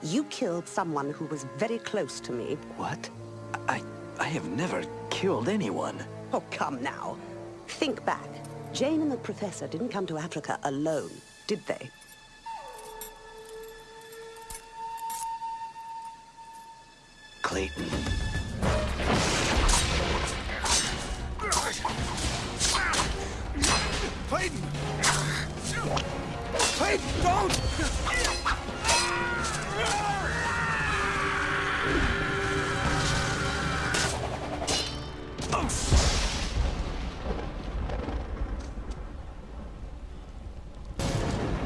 You killed someone who was very close to me. What? I... I have never killed anyone. Oh, come now. Think back. Jane and the Professor didn't come to Africa alone, did they? Clayton. Clayton! Clayton, don't! Oh,